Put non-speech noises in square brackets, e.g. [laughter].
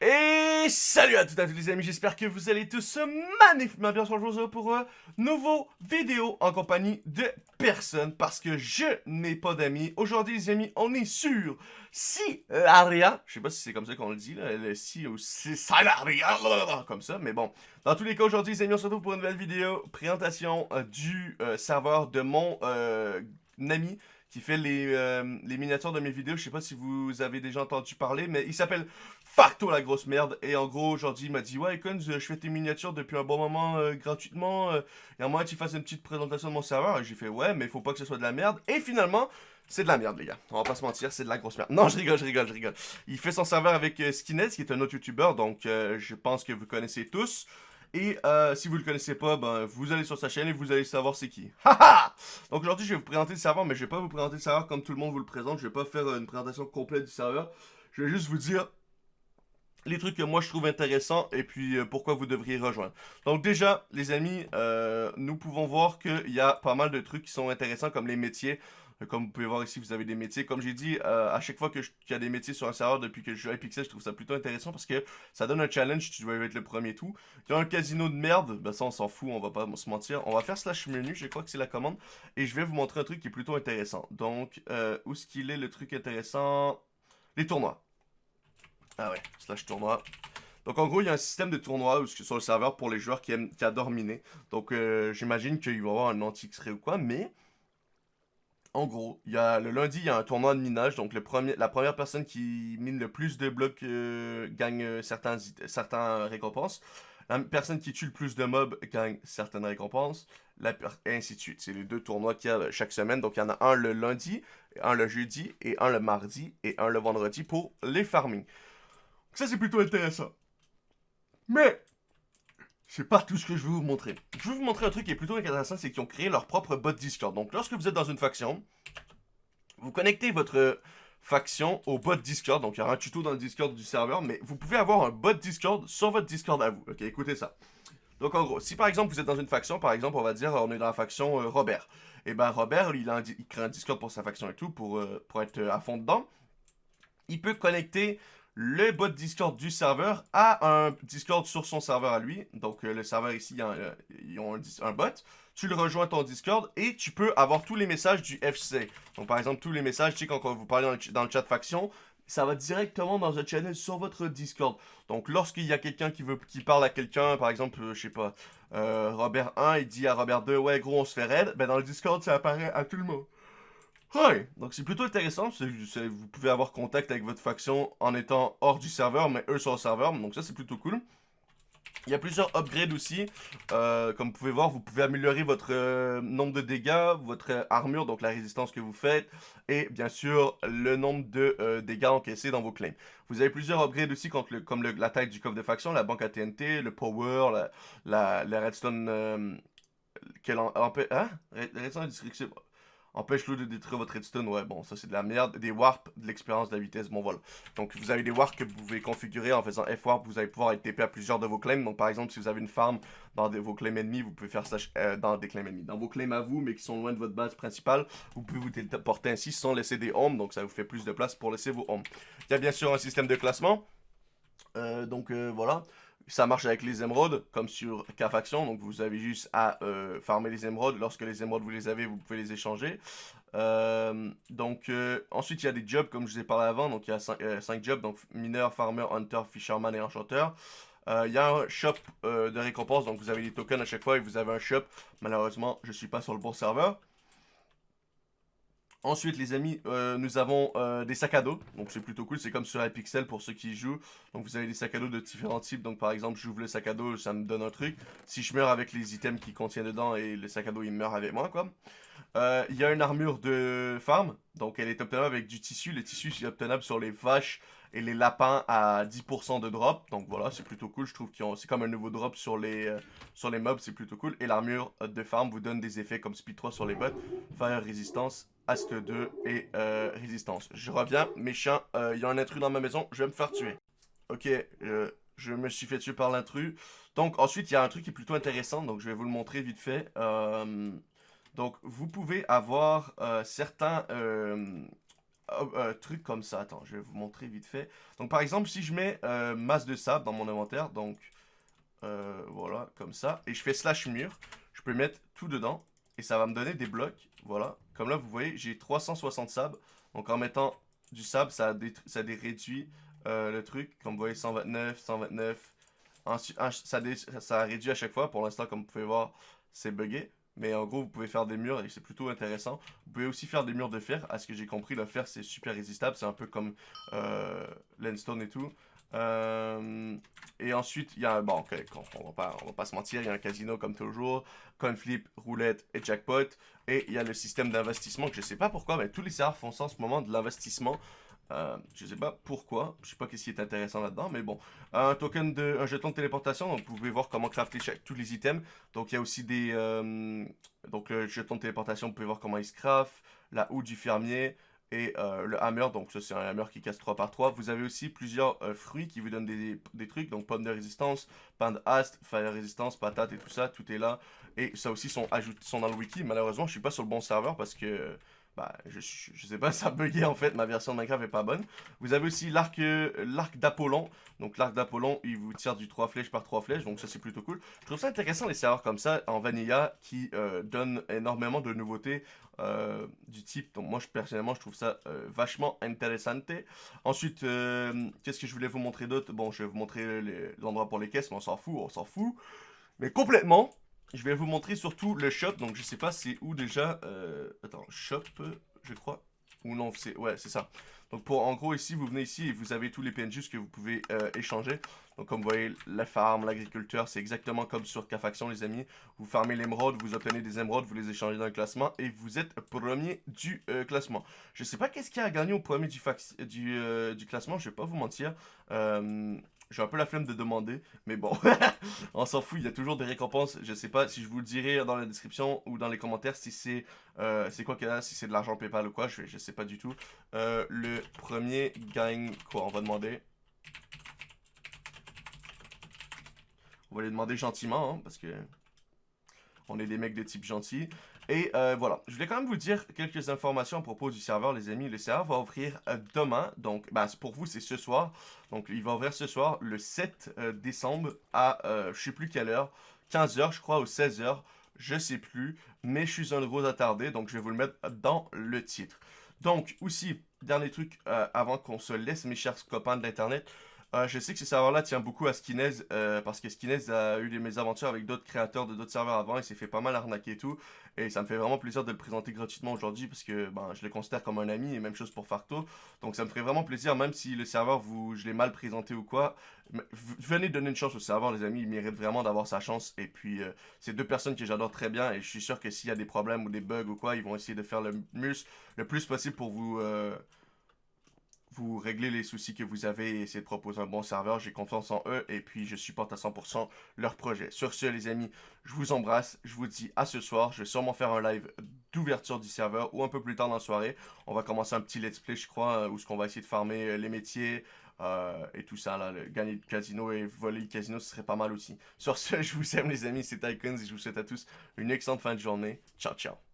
Et salut à toutes et à tous les amis, j'espère que vous allez tous magnifiquement bien aujourd'hui pour un nouveau vidéo en compagnie de personne parce que je n'ai pas d'amis. Aujourd'hui les amis, on est sur Silaria, je sais pas si c'est comme ça qu'on le dit, là, le si ou Silaria, comme ça, mais bon. Dans tous les cas, aujourd'hui les amis, on se retrouve pour une nouvelle vidéo, présentation euh, du euh, serveur de mon euh, ami qui fait les, les, miniatures de mes vidéos. Je sais pas si vous avez déjà entendu parler, mais il s'appelle Facto la grosse merde. Et en gros, aujourd'hui, il m'a dit Ouais, Icons, je fais tes miniatures depuis un bon moment euh, gratuitement. Euh, et à que tu fasses une petite présentation de mon serveur. Et j'ai fait Ouais, mais faut pas que ce soit de la merde. Et finalement, c'est de la merde, les gars. On va pas se mentir, c'est de la grosse merde. Non, je rigole, je rigole, je rigole. Il fait son serveur avec euh, Skinhead, qui est un autre YouTuber. Donc, je pense que vous connaissez tous. Et si vous le connaissez pas, ben, vous allez sur sa chaîne et vous allez savoir c'est qui. Haha Donc aujourd'hui, je vais vous présenter le serveur, mais je vais pas vous présenter le serveur comme tout le monde vous le présente. Je vais pas faire une présentation complète du serveur. Je vais juste vous dire les trucs que moi je trouve intéressants et puis euh, pourquoi vous devriez rejoindre. Donc déjà, les amis, euh, nous pouvons voir qu'il y a pas mal de trucs qui sont intéressants comme les métiers. Euh, comme vous pouvez voir ici, vous avez des métiers. Comme j'ai dit, à chaque fois qu'il y a des métiers sur un serveur depuis que je joue à Pixel, je trouve ça plutôt intéressant parce que ça donne un challenge, tu dois être le premier tout. Il y a un casino de merde, ben ça on s'en fout, on va pas se mentir. On va faire slash menu, je crois que c'est la commande. Et je vais vous montrer un truc qui est plutôt intéressant. Donc, où est-ce qu'il est le truc intéressant? Les tournois. Ah ouais, slash tournoi. Donc en gros, il y a un système de tournoi sur le serveur pour les joueurs qui, aiment, qui adorent miner. Donc euh, j'imagine qu'il va y avoir un anti-X-ray ou quoi, mais... En gros, y a, le lundi, il y a un tournoi de minage. Donc le premier, la première personne qui mine le plus de blocs euh, gagne euh, certains, certains récompenses. La personne qui tue le plus de mobs gagne certaines récompenses. Et ainsi de suite. C'est les deux tournois qu'il y a chaque semaine. Donc il y en a un le lundi, un le jeudi, et un le mardi, et un le vendredi pour les farming. Ça, c'est plutôt intéressant. Mais, c'est pas tout ce que je veux vous montrer. Je veux vous montrer un truc qui est plutôt intéressant, c'est qu'ils ont créé leur propre bot Discord. Donc, lorsque vous êtes dans une faction, vous connectez votre faction au bot Discord. Donc, il y aura un tuto dans le Discord du serveur, mais vous pouvez avoir un bot Discord sur votre Discord à vous. Ok, écoutez ça. Donc, en gros, si par exemple vous êtes dans une faction, par exemple, on va dire, on est dans la faction euh, Robert. Et eh ben Robert, il, crée un Discord pour sa faction et tout, pour, euh, pour être à fond dedans. Il peut connecter le bot Discord du serveur a un Discord sur son serveur à lui. Donc, euh, le serveur ici, ils ont un, bot. Tu le rejoins ton Discord et tu peux avoir tous les messages du FC. Donc, par exemple, tous les messages, tu sais, quand vous parlez dans le, chat faction, ça va directement dans un channel sur votre Discord. Donc, lorsqu'il y a quelqu'un qui veut qui parle à quelqu'un, par exemple, euh, je sais pas, euh, Robert 1, il dit à Robert 2, ouais, gros, on se fait raid, ben dans le Discord, ça apparaît à tout le monde. Ouais, donc c'est plutôt intéressant, vous pouvez avoir contact avec votre faction en étant hors du serveur, mais eux sont au serveur, donc ça c'est plutôt cool. Il y a plusieurs upgrades aussi, euh, comme vous pouvez voir, vous pouvez améliorer votre euh, nombre de dégâts, votre armure, donc la résistance que vous faites, et bien sûr le nombre de euh, dégâts encaissés dans vos claims. Vous avez plusieurs upgrades aussi comme la taille du coffre de faction, la banque AT&T, le power, la, redstone... quelle en, hein? Redstone Empêche-le de détruire votre redstone. Ouais, bon, ça c'est de la merde. Des warps, de l'expérience de la vitesse, bon voilà. Donc vous avez des warps que vous pouvez configurer en faisant F-warp. Vous allez pouvoir être TP à plusieurs de vos claims. Donc par exemple, si vous avez une farm dans vos claims ennemis, vous pouvez faire ça euh, dans des claims ennemis. Dans vos claims à vous, mais qui sont loin de votre base principale, vous pouvez vous téléporter ainsi sans laisser des homes. Donc ça vous fait plus de place pour laisser vos homes. Il y a bien sûr un système de classement. Euh, donc euh, voilà. Ça marche avec les émeraudes, comme sur K-Faction. Donc, vous avez juste à euh, farmer les émeraudes. Lorsque les émeraudes, vous les avez, vous pouvez les échanger. Euh, donc, euh, ensuite, il y a des jobs, comme je vous ai parlé avant. Donc, il y a 5 jobs. Donc, mineur, farmer, hunter, fisherman et enchanteur. Il y a un shop de récompense. Donc, vous avez des tokens à chaque fois et vous avez un shop. Malheureusement, je ne suis pas sur le bon serveur. Ensuite, les amis, euh, nous avons euh, des sacs à dos. Donc, c'est plutôt cool. C'est comme sur iPixel pour ceux qui jouent. Donc, vous avez des sacs à dos de différents types. Donc, par exemple, j'ouvre le sac à dos, ça me donne un truc. Si je meurs avec les items qui contiennent dedans et le sac à dos, il meurt avec moi, quoi. Euh, il y a une armure de farm. Donc, elle est obtenable avec du tissu. Le tissu, c'est obtenable sur les vaches et les lapins à 10% de drop. Donc, voilà, c'est plutôt cool. Je trouve que c'est comme un nouveau drop sur les, sur les mobs. C'est plutôt cool. Et l'armure de farm vous donne des effets comme Speed 3 sur les bots. Fire Resistance Ast 2 et euh, Résistance. Je reviens, méchant, euh, il y a un intrus dans ma maison, je vais me faire tuer. Ok, euh, je me suis fait tuer par l'intrus. Donc ensuite, il y a un truc qui est plutôt intéressant, donc je vais vous le montrer vite fait. donc vous pouvez avoir certains euh, trucs comme ça. Attends, je vais vous montrer vite fait. Donc, par exemple, si je mets euh, masse de sable dans mon inventaire, donc euh, voilà, comme ça, et je fais slash mur, je peux mettre tout dedans, et ça va me donner des blocs, voilà. Comme là, vous voyez, j'ai 360 sable, donc en mettant du sable, ça, ça réduit le truc, comme vous voyez, 129, 129, ça, ça réduit à chaque fois, pour l'instant, comme vous pouvez voir, c'est buggé. Mais en gros, vous pouvez faire des murs et c'est plutôt intéressant. Vous pouvez aussi faire des murs de fer. À ce que j'ai compris, le fer, c'est super résistable. C'est un peu comme euh, l'endstone et tout. Euh, et ensuite, il y a... Bon, on, va va pas se mentir, il y a un casino comme toujours. Coinflip, roulette et jackpot. Et il y a le système d'investissement que je sais pas pourquoi, mais tous les serveurs font ça en ce moment, de l'investissement. Euh, je sais pas pourquoi, je sais pas qu'est-ce qui est intéressant là-dedans, mais bon. Un un jeton de téléportation, vous pouvez voir comment crafter tous les items. Donc il y a aussi des, euh, donc le jeton de téléportation, vous pouvez voir comment il se craft, la houe du fermier et euh, le hammer, donc ça c'est un hammer qui casse 3 par 3. Vous avez aussi plusieurs euh, fruits qui vous donnent des, des, trucs, donc pomme de résistance, pain de haste, fire résistance, patate et tout ça, tout est là. Et ça aussi sont, sont dans le wiki, malheureusement je suis pas sur le bon serveur parce que bah, je, sais pas, [laughs] ça bugué en fait, ma version de Minecraft est pas bonne. Vous avez aussi l'arc euh, d'Apollon. Donc l'arc d'Apollon, il vous tire du 3 flèches par 3 flèches, donc ça c'est plutôt cool. Je trouve ça intéressant les serveurs comme ça en Vanilla qui euh, donnent énormément de nouveautés euh, du type. Donc moi personnellement je trouve ça vachement intéressant. Ensuite, qu'est-ce que je voulais vous montrer d'autre? Bon, je vais vous montrer l'endroit pour les caisses, mais on s'en fout, on s'en fout. Mais complètement je vais vous montrer surtout le shop. Donc, je sais pas c'est où déjà. Euh, attends, shop, je crois. Ou non, c'est ouais, c'est ça. Donc, pour en gros, ici, vous venez ici et vous avez tous les PNJs que vous pouvez euh, échanger. Donc, comme vous voyez, la farm, l'agriculteur, c'est exactement comme sur K-Faction, les amis. Vous farmez l'émeraude, vous obtenez des émeraudes, vous les échangez dans le classement et vous êtes premier du euh, classement. Je sais pas qu'est-ce qui a gagné au premier du, du, classement, je vais pas vous mentir. J'ai un peu la flemme de demander, mais bon, [laughs] on s'en fout, il y a toujours des récompenses. Je sais pas si je vous le dirai dans la description ou dans les commentaires si c'est euh, quoi qu'il y a, si c'est de l'argent PayPal ou quoi, je, je sais pas du tout. Euh, le premier gagne quoi, on va demander. On va les demander gentiment, hein, parce que on est des mecs de type gentil. Et euh, voilà, je voulais quand même vous dire quelques informations à propos du serveur, les amis. Le serveur va ouvrir euh, demain, donc bah, pour vous, c'est ce soir. Donc, il va ouvrir ce soir, le 7 euh, décembre, à je sais plus quelle heure, 15h, je crois, ou 16h, je sais plus. Mais je suis un gros attardé, donc je vais vous le mettre dans le titre. Donc, aussi, dernier truc, avant qu'on se laisse, mes chers copains de l'Internet, euh, je sais que ce serveur-là tient beaucoup à Skinez euh, parce que Skinez a eu des mésaventures avec d'autres créateurs de d'autres serveurs avant. Il s'est fait pas mal arnaquer et tout. Et ça me fait vraiment plaisir de le présenter gratuitement aujourd'hui parce que ben, je le considère comme un ami et même chose pour Farto. Donc ça me ferait vraiment plaisir, même si le serveur, vous, je l'ai mal présenté ou quoi. Venez donner une chance au serveur, les amis. Il mérite vraiment d'avoir sa chance. Et puis, euh, c'est deux personnes que j'adore très bien. Et je suis sûr que s'il y a des problèmes ou des bugs ou quoi, ils vont essayer de faire le, le plus possible pour vous vous réglez les soucis que vous avez et essayer de proposer un bon serveur. J'ai confiance en eux et puis je supporte à 100% leur projet. Sur ce, les amis, je vous embrasse. Je vous dis à ce soir. Je vais sûrement faire un live d'ouverture du serveur ou un peu plus tard dans la soirée. On va commencer un petit let's play, je crois, euh, où ce qu'on va essayer de farmer euh, les métiers euh, et tout ça. Là, gagner le casino et voler le casino, ce serait pas mal aussi. Sur ce, [laughs] je vous aime, les amis. C'est Icons et je vous souhaite à tous une excellente fin de journée. Ciao, ciao.